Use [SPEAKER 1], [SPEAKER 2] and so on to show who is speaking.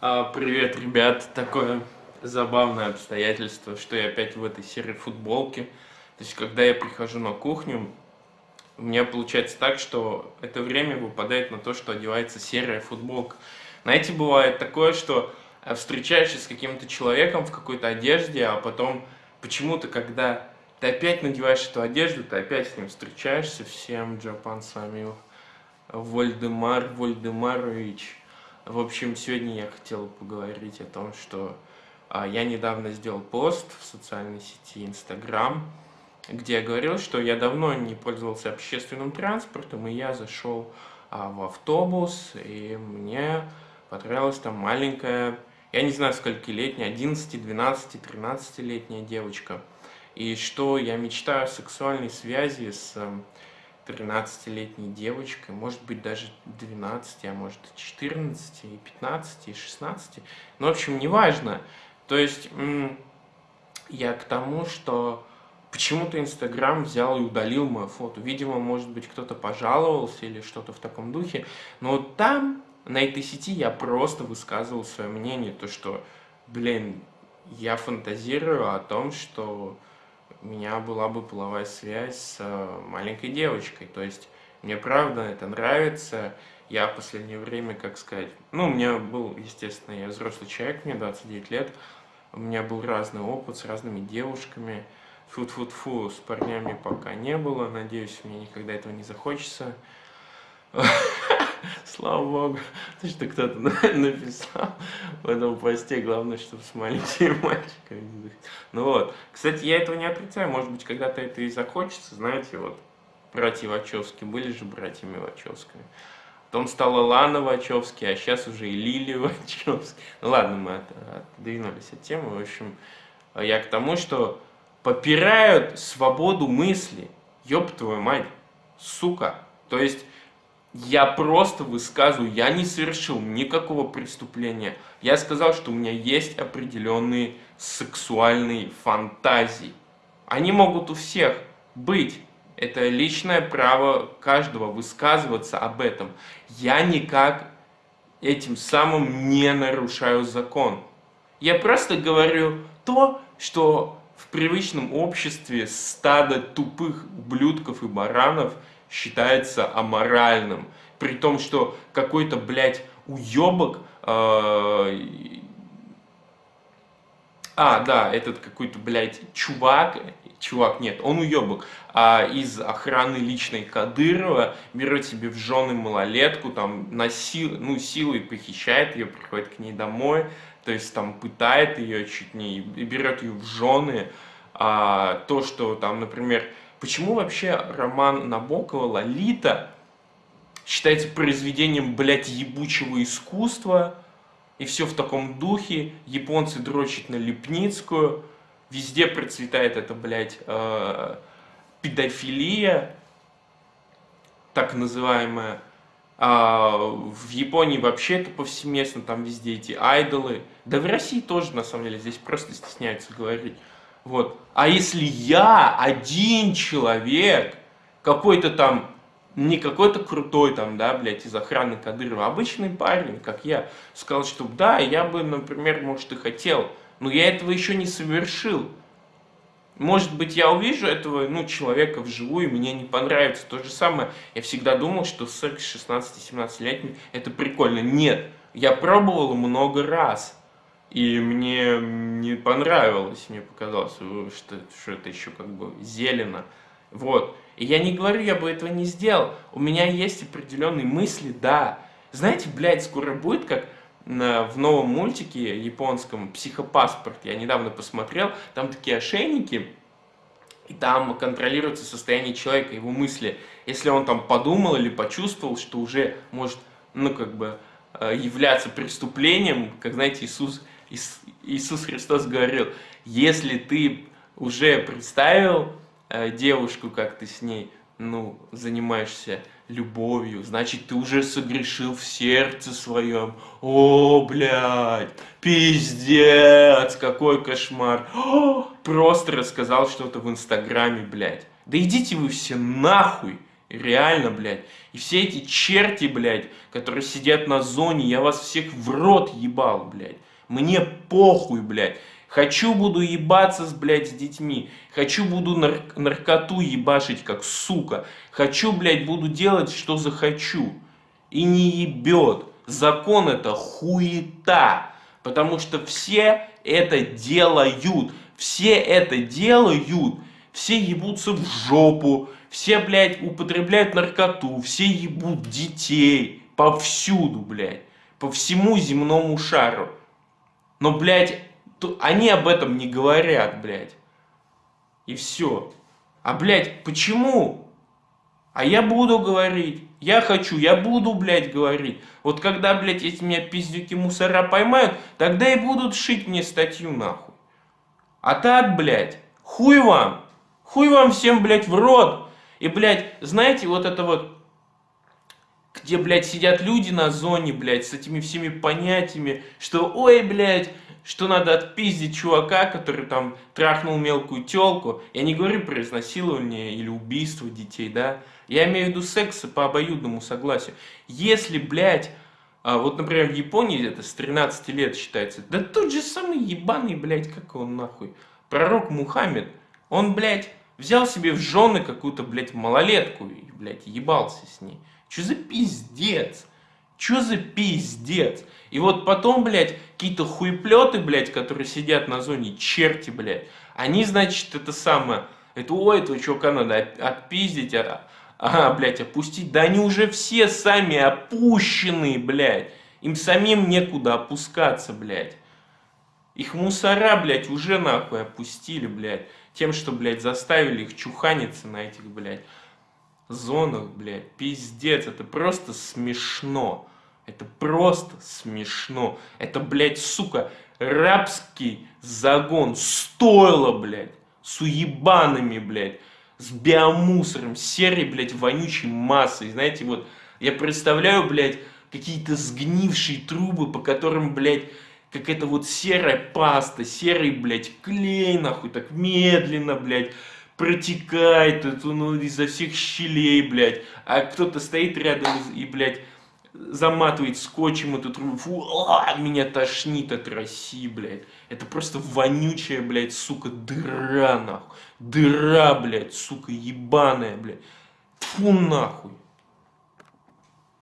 [SPEAKER 1] А, привет, ребят. Такое забавное обстоятельство, что я опять в этой серии футболки. То есть, когда я прихожу на кухню, у меня получается так, что это время выпадает на то, что одевается серая футболка. Знаете, бывает такое, что э, встречаешься с каким-то человеком в какой-то одежде, а потом почему-то, когда ты опять надеваешь эту одежду, ты опять с ним встречаешься. Всем Джапан с вами Вольдемар Вольдемарович. В общем, сегодня я хотел поговорить о том, что а, я недавно сделал пост в социальной сети Instagram, где я говорил, что я давно не пользовался общественным транспортом, и я зашел а, в автобус, и мне понравилась там маленькая, я не знаю скольки летняя, 11, 12, 13-летняя девочка. И что я мечтаю о сексуальной связи с 13-летней девочкой, может быть даже 12, а может и 14, и 15, и 16. Ну, в общем, неважно. То есть, я к тому, что почему-то Инстаграм взял и удалил мое фото. Видимо, может быть, кто-то пожаловался или что-то в таком духе. Но там, на этой сети, я просто высказывал свое мнение, то что, блин, я фантазирую о том, что меня была бы половая связь с э, маленькой девочкой. То есть мне правда это нравится. Я в последнее время, как сказать, ну, у меня был, естественно, я взрослый человек, мне 29 лет, у меня был разный опыт с разными девушками. Фу-фу-фу, с парнями пока не было, надеюсь, мне никогда этого не захочется. Слава богу, то, что кто-то написал в этом посте, главное, чтобы с маленькими мальчиками. Ну вот, кстати, я этого не отрицаю, может быть, когда-то это и захочется, знаете, вот, братья Вачовски, были же братьями Вачовскими. Потом стала Лана Вачовски, а сейчас уже и Лили Вачовски. Ну ладно, мы от, отдвинулись от темы, в общем, я к тому, что попирают свободу мысли, ёб твою мать, сука. То есть я просто высказываю, я не совершил никакого преступления. Я сказал, что у меня есть определенные сексуальные фантазии. Они могут у всех быть. Это личное право каждого высказываться об этом. Я никак этим самым не нарушаю закон. Я просто говорю то, что в привычном обществе стадо тупых ублюдков и баранов – считается аморальным. При том, что какой-то, блядь, уебок... Э, а, да, этот какой-то, блядь, чувак, чувак, нет, он уебок, а из охраны личной Кадырова берет себе в жены малолетку, там, насил, ну, силой похищает ее, приходит к ней домой, то есть там пытает ее чуть не, и берет ее в жены, а, то, что там, например, Почему вообще роман Набокова «Лолита» считается произведением, блядь, ебучего искусства, и все в таком духе, японцы дрочат на Лепницкую, везде процветает эта, блядь, э, педофилия, так называемая, а в Японии вообще это повсеместно, там везде эти айдолы, да в России тоже, на самом деле, здесь просто стесняются говорить. Вот. А если я один человек, какой-то там, не какой-то крутой там, да, блядь, из охраны Кадырова, обычный парень, как я, сказал, что да, я бы, например, может и хотел, но я этого еще не совершил. Может быть, я увижу этого ну, человека вживую, и мне не понравится. То же самое, я всегда думал, что секс 16-17-летний это прикольно. Нет, я пробовал много раз. И мне не понравилось, мне показалось, что, что это еще как бы зелено. Вот. И я не говорю, я бы этого не сделал. У меня есть определенные мысли, да. Знаете, блядь, скоро будет как в новом мультике японском «Психопаспорт». Я недавно посмотрел, там такие ошейники, и там контролируется состояние человека, его мысли. Если он там подумал или почувствовал, что уже может, ну, как бы, э, являться преступлением, как, знаете, Иисус Иисус Христос говорил, если ты уже представил э, девушку, как ты с ней ну, занимаешься любовью, значит, ты уже согрешил в сердце своем. О, блядь, пиздец, какой кошмар. О, просто рассказал что-то в Инстаграме, блядь. Да идите вы все нахуй. Реально, блядь. И все эти черти, блядь, которые сидят на зоне, я вас всех в рот ебал, блядь. Мне похуй, блядь. Хочу буду ебаться, с, блядь, с детьми. Хочу буду нар наркоту ебашить, как сука. Хочу, блядь, буду делать, что захочу. И не ебет. Закон это хуета. Потому что все это делают. Все это делают. Все ебутся в жопу. Все, блядь, употребляют наркоту. Все ебут детей. Повсюду, блядь. По всему земному шару. Но, блядь, они об этом не говорят, блядь. И все. А, блядь, почему? А я буду говорить. Я хочу, я буду, блядь, говорить. Вот когда, блядь, эти меня пиздюки мусора поймают, тогда и будут шить мне статью, нахуй. А так, блядь, хуй вам. Хуй вам всем, блядь, в рот. И, блядь, знаете, вот это вот, где, блядь, сидят люди на зоне, блядь, с этими всеми понятиями, что, ой, блядь, что надо отпиздить чувака, который там трахнул мелкую телку. Я не говорю про изнасилование или убийство детей, да. Я имею в виду секс по обоюдному согласию. Если, блядь, а, вот, например, в Японии это с 13 лет считается, да тот же самый ебаный, блядь, как он нахуй, пророк Мухаммед, он, блядь, взял себе в жены какую-то, блядь, малолетку и, блядь, ебался с ней. Че за пиздец? Че за пиздец? И вот потом, блядь, какие-то хуеплеты, блядь, которые сидят на зоне, черти, блядь, они, значит, это самое, это, ой, этого чувака надо отпиздить, а, а, блядь, опустить. Да они уже все сами опущенные, блядь. Им самим некуда опускаться, блядь. Их мусора, блядь, уже нахуй опустили, блядь. Тем, что, блядь, заставили их чуханиться на этих, блядь, зонах, блядь. Пиздец, это просто смешно. Это просто смешно. Это, блядь, сука, рабский загон. Стоило, блядь, с уебанами, блядь, с биомусором, серой, блядь, вонючей массой. Знаете, вот, я представляю, блядь, какие-то сгнившие трубы, по которым, блядь, какая-то вот серая паста, серый, блядь, клей, нахуй, так медленно, блядь, протекает это, изо всех щелей, блядь, а кто-то стоит рядом и, блядь, заматывает скотчем эту трубу, фу, а, меня тошнит от России, блядь, это просто вонючая, блядь, сука, дыра, нахуй, дыра, блядь, сука, ебаная, блядь, фу, нахуй.